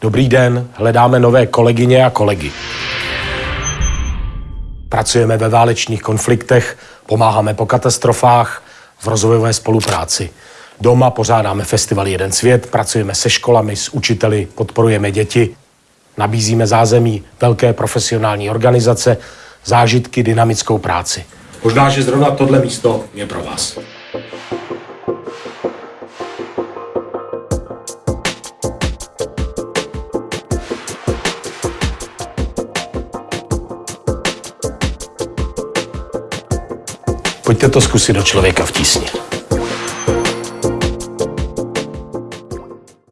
Dobrý den, hledáme nové kolegyně a kolegy. Pracujeme ve válečných konfliktech, pomáháme po katastrofách, v rozvojové spolupráci. Doma pořádáme festival Jeden svět, pracujeme se školami, s učiteli, podporujeme děti, nabízíme zázemí velké profesionální organizace, zážitky, dynamickou práci. Možná, že zrovna tohle místo je pro vás. Pojďte to zkusit do člověka v tísni.